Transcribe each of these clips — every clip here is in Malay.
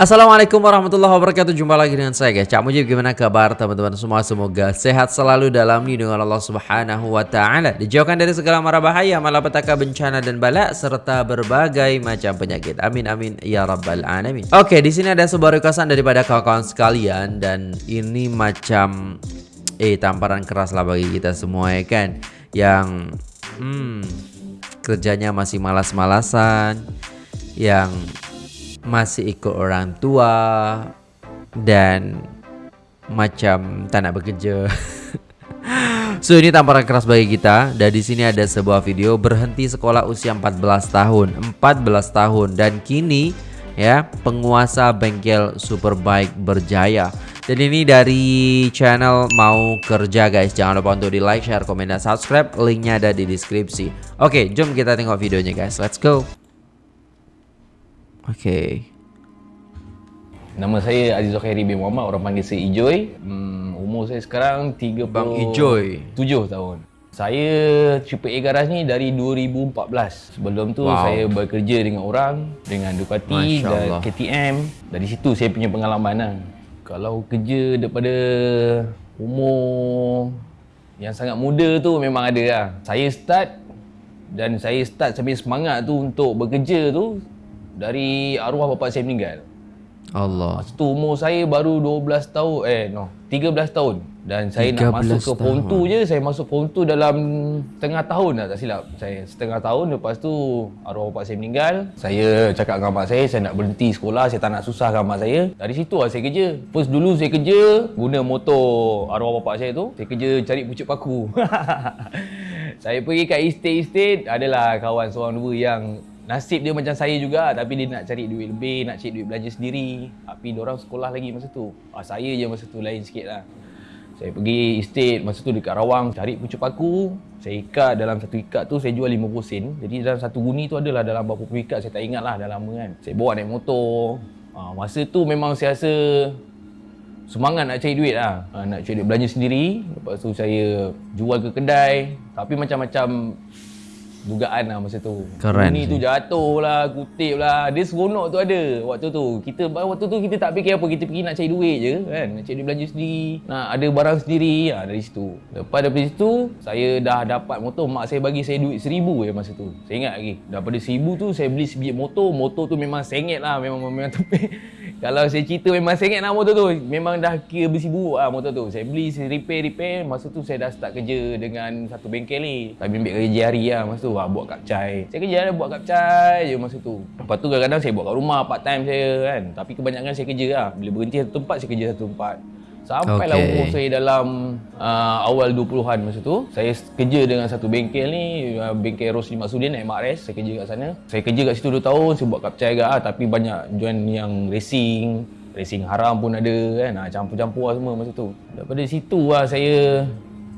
Assalamualaikum warahmatullahi wabarakatuh. Jumpa lagi dengan saya guys. Cak Mujib gimana kabar teman-teman semua? Semoga sehat selalu dalam lindungan Allah subhanahu wa ta'ala. Dijauhkan dari segala mara bahaya Malapetaka bencana dan balak Serta berbagai macam penyakit. Amin amin ya rabbal alamin. Oke di sini ada sebuah requestan daripada kawan-kawan sekalian Dan ini macam Eh tamparan keras lah bagi kita semua ya kan? Yang Hmm Kerjanya masih malas-malasan Yang masih ikut orang tua dan macam tak nak bekerja. so ini tamparan keras bagi kita dan di sini ada sebuah video berhenti sekolah usia 14 tahun, 14 tahun dan kini ya penguasa bengkel Superbike berjaya. Dan ini dari channel mau kerja guys. Jangan lupa untuk di like, share, komen, dan subscribe. Linknya ada di deskripsi. Oke, jom kita tengok videonya guys. Let's go. Okey. Nama saya Aziz Khairi bin Muhammad, orang panggil saya Ijoy. Hmm, umur saya sekarang 30 Bang Ijoy. 7 tahun. Saya AAA Garage ni dari 2014. Sebelum tu wow. saya bekerja dengan orang dengan Ducati dan KTM. Dari situ saya punya pengalaman lah. Kalau kerja daripada umur yang sangat muda tu memang ada lah. Saya start dan saya start sambil semangat tu untuk bekerja tu dari arwah bapa saya meninggal. Allah. Masa tu umur saya baru 12 tahun, eh no, 13 tahun. Dan saya nak masuk ke form 2 je, saya masuk form 2 dalam setengah tahun dah tak silap. Saya setengah tahun lepas tu arwah bapa saya meninggal. Saya cakap dengan mak saya, saya nak berhenti sekolah, saya tak nak susahkan mak saya. Dari situ lah saya kerja. First dulu saya kerja guna motor arwah bapa saya tu. Saya kerja cari pucuk paku. saya pergi kat estate-estate, adalah kawan seorang dua yang nasib dia macam saya juga tapi dia nak cari duit lebih nak cari duit belanja sendiri. Tapi dia orang sekolah lagi masa tu. Ah, saya je masa tu lain sikit lah. Saya pergi estate masa tu dekat Rawang cari pucuk paku. Saya ikat dalam satu ikat tu saya jual 50 sen. Jadi dalam satu guni tu adalah dalam berapa puluh ikat saya tak ingat lah dah lama kan. Saya bawa naik motor. Ah, masa tu memang saya rasa semangat nak cari duit lah. Ah, nak cari duit belanja sendiri. Lepas tu saya jual ke kedai. Tapi macam-macam dugaan lah masa tu. Keren. Ini tu jatuh lah, kutip lah. Dia seronok tu ada waktu tu. Kita waktu tu kita tak fikir apa, kita pergi nak cari duit je kan. Nak cari duit belanja sendiri. Nak ada barang sendiri ha, dari situ. Lepas daripada situ, saya dah dapat motor. Mak saya bagi saya duit seribu je masa tu. Saya ingat lagi. Daripada seribu tu, saya beli sebiji motor. Motor tu memang sengit lah. Memang, memang tepi. Kalau saya cerita memang sengit lah motor tu. Memang dah kira besi buruk lah motor tu. Saya beli, saya repair-repair. Masa tu saya dah start kerja dengan satu bengkel ni. Tapi ambil kerja hari lah masa tu. Ha, buat kapcai. Saya kerja ada buat kapcai je masa tu. Lepas tu kadang-kadang saya buat kat rumah part time saya kan. Tapi kebanyakan saya kerja lah. Bila berhenti satu tempat, saya kerja satu tempat. Sampailah okay. umur saya dalam uh, awal 20-an masa tu. Saya kerja dengan satu bengkel ni, uh, bengkel Rosli Maksudin naik Makres. Saya kerja kat sana. Saya kerja kat situ 2 tahun, saya buat kapcai agak lah. Tapi banyak join yang racing. Racing haram pun ada kan. Ha, campur-campur lah semua masa tu. Daripada situ lah saya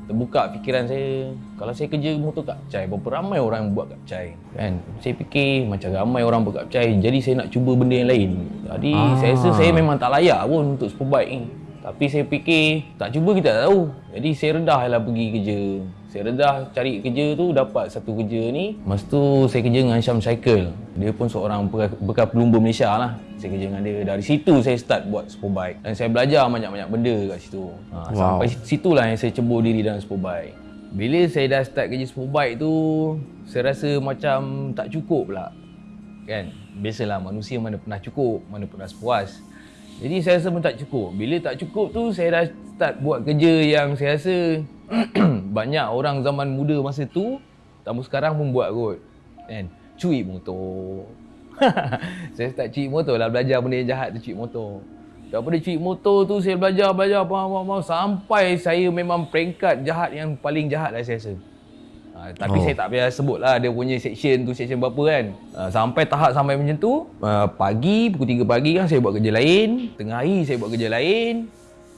terbuka fikiran saya kalau saya kerja motor kapcai berapa ramai orang buat kapcai kan saya fikir macam ramai orang buat kapcai jadi saya nak cuba benda yang lain jadi ah. saya rasa saya memang tak layak pun untuk superbike ni tapi saya fikir tak cuba kita tak tahu. Jadi saya redahlah pergi kerja. Saya redah cari kerja tu dapat satu kerja ni. Masa tu saya kerja dengan Syam Cycle. Dia pun seorang bekas pelumba Malaysia lah. Saya kerja dengan dia. Dari situ saya start buat superbike. Dan saya belajar banyak-banyak benda kat situ. Ha, wow. Sampai situlah yang saya cebur diri dalam superbike. Bila saya dah start kerja superbike tu, saya rasa macam tak cukup pula. Kan? Biasalah manusia mana pernah cukup, mana pernah sepuas. Jadi saya rasa pun tak cukup. Bila tak cukup tu saya dah start buat kerja yang saya rasa banyak orang zaman muda masa tu tamu sekarang pun buat kot. Kan? Curi motor. saya start curi motor lah belajar benda yang jahat tu curi motor. Daripada curi motor tu saya belajar belajar apa apa sampai saya memang peringkat jahat yang paling jahat lah saya rasa. Ha, tapi oh. saya tak payah sebut lah dia punya section tu section berapa kan. Ha, sampai tahap sampai macam tu, uh, pagi pukul 3 pagi kan saya buat kerja lain, tengah hari saya buat kerja lain,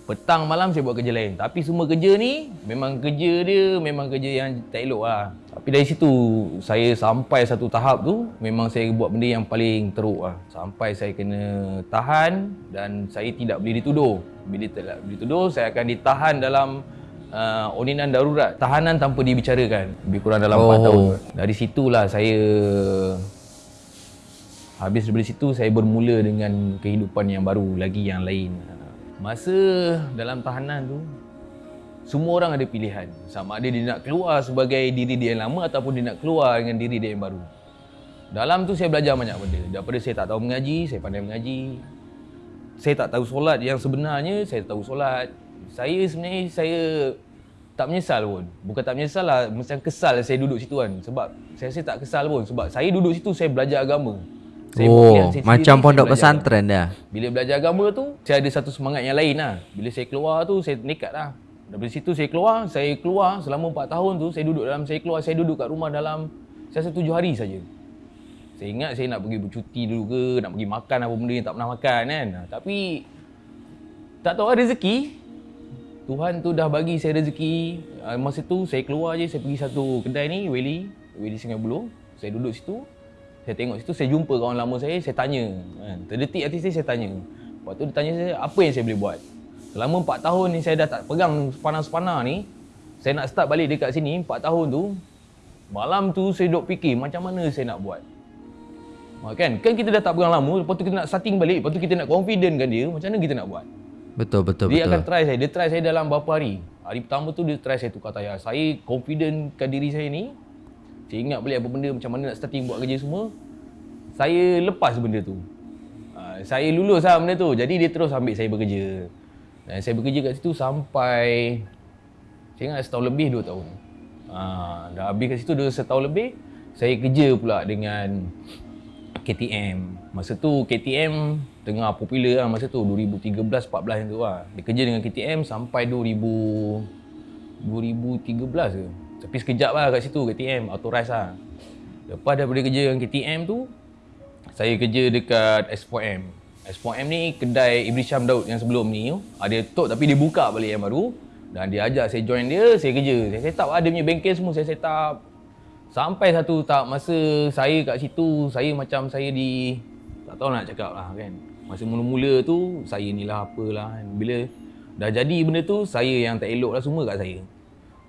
petang malam saya buat kerja lain. Tapi semua kerja ni memang kerja dia memang kerja yang tak elok lah. Tapi dari situ saya sampai satu tahap tu memang saya buat benda yang paling teruk lah. Sampai saya kena tahan dan saya tidak boleh dituduh. Bila tidak boleh dituduh saya akan ditahan dalam uh, oninan darurat tahanan tanpa dibicarakan lebih kurang dalam oh. 4 tahun dari situlah saya Habis dari situ saya bermula dengan kehidupan yang baru lagi yang lain. Masa dalam tahanan tu semua orang ada pilihan. Sama ada dia nak keluar sebagai diri dia yang lama ataupun dia nak keluar dengan diri dia yang baru. Dalam tu saya belajar banyak benda. Daripada saya tak tahu mengaji, saya pandai mengaji. Saya tak tahu solat yang sebenarnya, saya tahu solat. Saya sebenarnya saya tak menyesal pun. Bukan tak menyesal lah, macam kesal saya duduk situ kan. Sebab saya rasa tak kesal pun. Sebab saya duduk situ, saya belajar agama. Saya Oh, saya macam pondok pesantren dah. bila belajar agama tu, saya ada satu semangat yang lain lah. Bila saya keluar tu, saya nekat lah. Dari situ saya keluar, saya keluar selama 4 tahun tu, saya duduk dalam, saya keluar, saya duduk kat rumah dalam, saya rasa 7 hari saja. Saya ingat saya nak pergi bercuti dulu ke, nak pergi makan apa benda yang tak pernah makan kan. Tapi, tak tahu ada rezeki. Tuhan tu dah bagi saya rezeki. Ah, Masa tu saya keluar je, saya pergi satu kedai ni, Welly, Welly Sungai Buloh. Saya duduk situ, saya tengok situ, saya jumpa kawan lama saya, saya tanya. Kan. Terdetik hati saya, saya tanya. Waktu dia tanya saya, apa yang saya boleh buat? Selama 4 tahun ni saya dah tak pegang sepana-sepana ni, saya nak start balik dekat sini, 4 tahun tu, malam tu saya duduk fikir macam mana saya nak buat. Ha, kan? Kan kita dah tak pegang lama, lepas tu kita nak starting balik, lepas tu kita nak confident kan dia, macam mana kita nak buat? Betul betul Dia betul. akan try saya. Dia try saya dalam berapa hari. Hari pertama tu dia try saya tukar tayar. Saya confident kat diri saya ni. Saya ingat balik apa benda macam mana nak starting buat kerja semua. Saya lepas benda tu. Ha, saya lulus lah benda tu. Jadi dia terus ambil saya bekerja. Dan saya bekerja kat situ sampai saya ingat setahun lebih dua tahun. Ha, dah habis kat situ dah setahun lebih. Saya kerja pula dengan KTM. Masa tu KTM tengah popular lah masa tu 2013 14 yang tu lah. Dia kerja dengan KTM sampai 2000 2013 ke. Tapi sekejap lah kat situ KTM Autorize lah. Lepas daripada kerja dengan KTM tu saya kerja dekat S4M. S4M ni kedai Iblis Syam Daud yang sebelum ni dia tutup tapi dia buka balik yang baru. Dan dia ajak saya join dia, saya kerja. Saya set up lah punya bengkel semua saya set up. Sampai satu tahap masa saya kat situ, saya macam saya di tak tahu nak cakap lah kan. Masa mula-mula tu, saya ni lah apalah kan. Bila dah jadi benda tu, saya yang tak elok lah semua kat saya.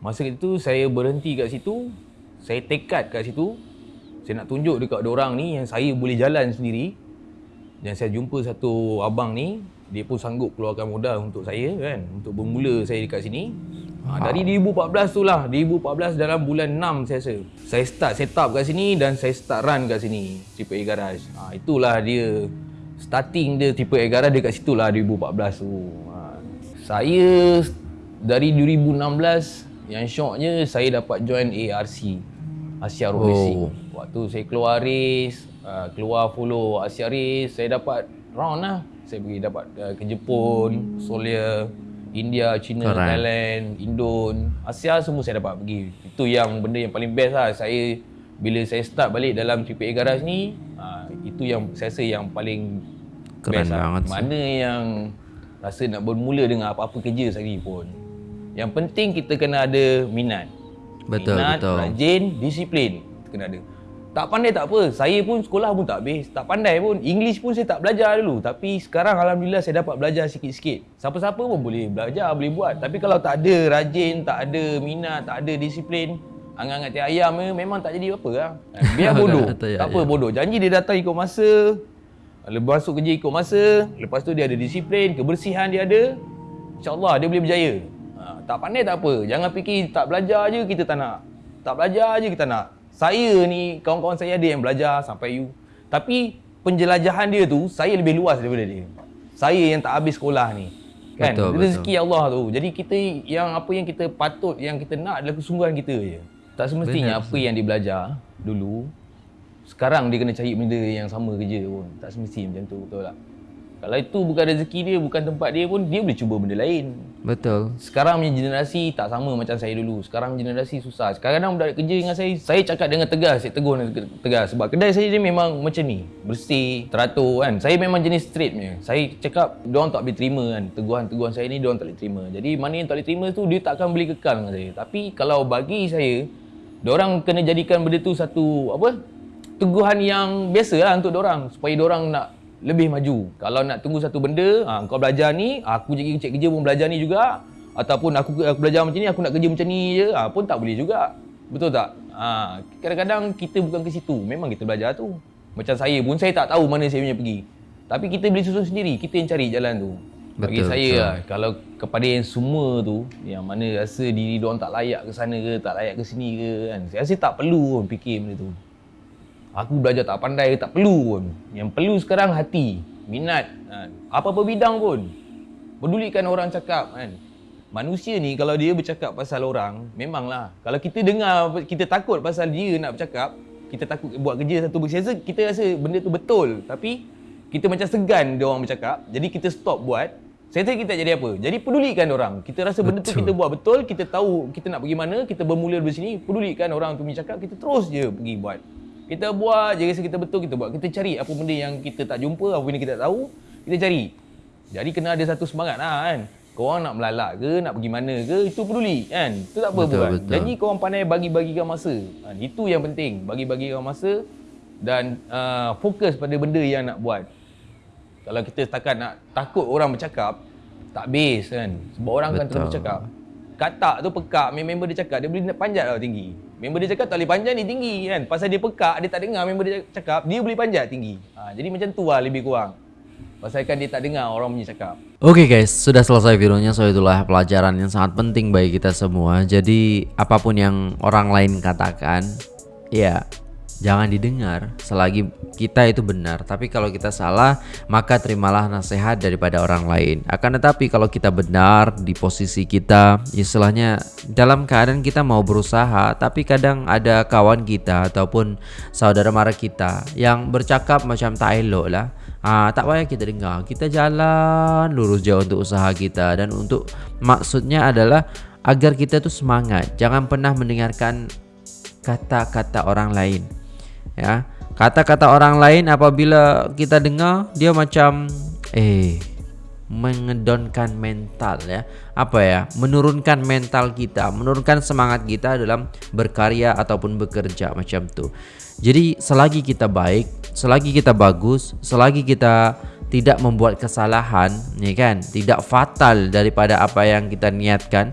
Masa itu saya berhenti kat situ, saya tekad kat situ. Saya nak tunjuk dekat orang ni yang saya boleh jalan sendiri. Dan saya jumpa satu abang ni, dia pun sanggup keluarkan modal untuk saya kan, untuk bermula saya dekat sini. Ha, dari 2014 tu lah, 2014 dalam bulan 6 saya rasa. Saya start set up kat sini dan saya start run kat sini, Triple A Garage. Ha, itulah dia, starting dia Triple A Garage dekat situ lah 2014 tu. Ha, saya dari 2016, yang syoknya saya dapat join ARC, Asia Road Oh. Racing. Waktu saya keluar race, uh, keluar follow Asia Race, saya dapat round lah. Saya pergi dapat uh, ke Jepun, Solia, India, China, Keren. Thailand, Indon, Asia semua saya dapat pergi. Itu yang benda yang paling best lah. Saya bila saya start balik dalam AAA Garage ni, uh, itu yang saya rasa yang paling Keren best lah. banget sih. Mana yang rasa nak bermula dengan apa-apa kerja sekali pun. Yang penting kita kena ada minat. Betul, minat, betul. rajin, disiplin. Kita kena ada. Tak pandai tak apa. Saya pun sekolah pun tak habis. Tak pandai pun. English pun saya tak belajar dulu. Tapi sekarang Alhamdulillah saya dapat belajar sikit-sikit. Siapa-siapa pun boleh belajar, boleh buat. Tapi kalau tak ada rajin, tak ada minat, tak ada disiplin, angan-angan tiap ayam ni memang tak jadi apa lah. Biar bodoh. Betul, ya, tak apa ya. bodoh. Janji dia datang ikut masa. Lepas masuk kerja ikut masa. Lepas tu dia ada disiplin, kebersihan dia ada. InsyaAllah dia boleh berjaya. Ha, tak pandai tak apa. Jangan fikir tak belajar je kita tak nak. Tak belajar je kita nak. Saya ni, kawan-kawan saya ada yang belajar sampai you. Tapi penjelajahan dia tu, saya lebih luas daripada dia. Saya yang tak habis sekolah ni. Kan? Betul, Rezeki Allah tu. Jadi kita yang apa yang kita patut, yang kita nak adalah kesungguhan kita je. Tak semestinya Benar, apa yang dia belajar dulu, sekarang dia kena cari benda yang sama kerja pun. Tak semesti macam tu, betul tak? Kalau itu bukan rezeki dia, bukan tempat dia pun, dia boleh cuba benda lain. Betul. Sekarang punya generasi tak sama macam saya dulu. Sekarang generasi susah. Kadang-kadang budak kerja dengan saya, saya cakap dengan tegas, saya tegur dengan tegas. Sebab kedai saya ni memang macam ni. Bersih, teratur kan. Saya memang jenis straight punya. Saya cakap, diorang tak boleh terima kan. Teguhan-teguhan saya ni, diorang tak boleh terima. Jadi mana yang tak boleh terima tu, dia tak akan boleh kekal dengan saya. Tapi kalau bagi saya, diorang kena jadikan benda tu satu, apa? Teguhan yang biasa lah untuk diorang. Supaya diorang nak lebih maju. Kalau nak tunggu satu benda, ha, kau belajar ni, aku jadi cek kerja pun belajar ni juga. Ataupun aku, aku belajar macam ni, aku nak kerja macam ni je, ha, pun tak boleh juga. Betul tak? Ha, kadang-kadang kita bukan ke situ. Memang kita belajar tu. Macam saya pun saya tak tahu mana saya punya pergi. Tapi kita boleh susun sendiri, kita yang cari jalan tu. Bagi Betul, saya betul. lah, kalau kepada yang semua tu yang mana rasa diri dia tak layak ke sana ke, tak layak ke sini ke kan. Saya rasa tak perlu pun fikir benda tu. Aku belajar tak pandai ke tak perlu pun. Yang perlu sekarang hati, minat. Kan. Apa-apa bidang pun. Pedulikan orang cakap kan. Manusia ni kalau dia bercakap pasal orang, memanglah. Kalau kita dengar, kita takut pasal dia nak bercakap, kita takut buat kerja satu bersiasa, kita rasa benda tu betul. Tapi kita macam segan dia orang bercakap, jadi kita stop buat. Saya rasa kita tak jadi apa? Jadi pedulikan orang. Kita rasa benda tu Betul. kita buat betul, kita tahu kita nak pergi mana, kita bermula dari sini, pedulikan orang tu punya cakap, kita terus je pergi buat. Kita buat je rasa kita betul, kita buat. Kita cari apa benda yang kita tak jumpa, apa benda kita tak tahu, kita cari. Jadi kena ada satu semangat lah kan. Korang nak melalak ke, nak pergi mana ke, itu peduli kan. Itu tak apa Betul, buat. betul. Jadi korang pandai bagi-bagikan masa. Ha, itu yang penting, bagi-bagikan masa dan uh, fokus pada benda yang nak buat. Kalau kita setakat nak takut orang bercakap, tak base kan. Sebab orang akan terus Betul. bercakap. Katak tu pekak, member dia cakap, dia boleh panjat tau tinggi. Member dia cakap tak boleh panjat ni tinggi kan. Pasal dia pekak, dia tak dengar member dia cakap, dia boleh panjat tinggi. Ha, jadi macam tu lah lebih kurang. Pasalkan dia tak dengar orang punya cakap. Oke guys, sudah selesai videonya. So itulah pelajaran yang sangat penting bagi kita semua. Jadi apapun yang orang lain katakan, ya jangan didengar selagi kita itu benar. Tapi kalau kita salah, maka terimalah nasihat daripada orang lain. Akan tetapi kalau kita benar di posisi kita, istilahnya dalam keadaan kita mau berusaha, tapi kadang ada kawan kita ataupun saudara mara kita yang bercakap macam tak elok lah. Ah, tak payah kita dengar. Kita jalan lurus je untuk usaha kita dan untuk maksudnya adalah agar kita tuh semangat. Jangan pernah mendengarkan kata-kata orang lain. Ya. Kata-kata orang lain apabila kita dengar dia macam eh mengedonkan mental ya. Apa ya? Menurunkan mental kita, menurunkan semangat kita dalam berkarya ataupun bekerja macam tu. Jadi selagi kita baik, selagi kita bagus, selagi kita tidak membuat kesalahan, ya kan? Tidak fatal daripada apa yang kita niatkan,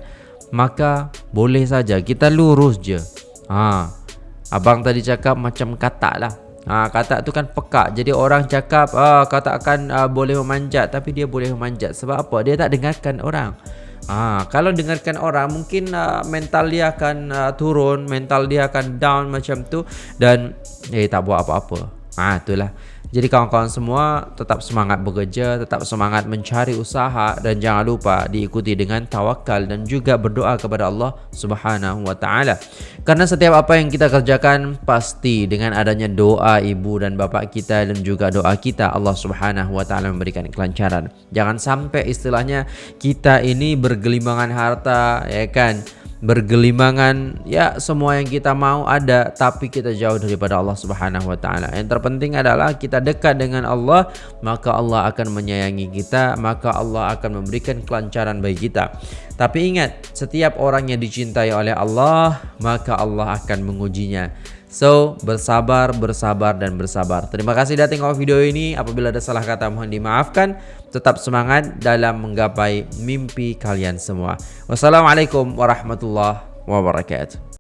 maka boleh saja kita lurus je. Ha. Abang tadi cakap macam katak lah. Ha, katak tu kan pekak. Jadi orang cakap ah katak akan ah, boleh memanjat tapi dia boleh memanjat sebab apa? Dia tak dengarkan orang. Ah, kalau dengarkan orang mungkin uh, mental dia akan uh, turun, mental dia akan down macam tu dan eh tak buat apa-apa. Ah, itulah. Jadi kawan-kawan semua tetap semangat bekerja, tetap semangat mencari usaha dan jangan lupa diikuti dengan tawakal dan juga berdoa kepada Allah Subhanahu wa taala. Karena setiap apa yang kita kerjakan pasti dengan adanya doa ibu dan bapa kita dan juga doa kita Allah Subhanahu wa taala memberikan kelancaran. Jangan sampai istilahnya kita ini bergelimbangan harta ya kan bergelimangan ya semua yang kita mau ada tapi kita jauh daripada Allah Subhanahu wa taala. Yang terpenting adalah kita dekat dengan Allah, maka Allah akan menyayangi kita, maka Allah akan memberikan kelancaran bagi kita. Tapi ingat, setiap orang yang dicintai oleh Allah, maka Allah akan mengujinya. So, bersabar, bersabar dan bersabar. Terima kasih sudah tengok video ini. Apabila ada salah kata mohon dimaafkan. Tetap semangat dalam menggapai mimpi kalian semua. Wassalamualaikum warahmatullahi wabarakatuh.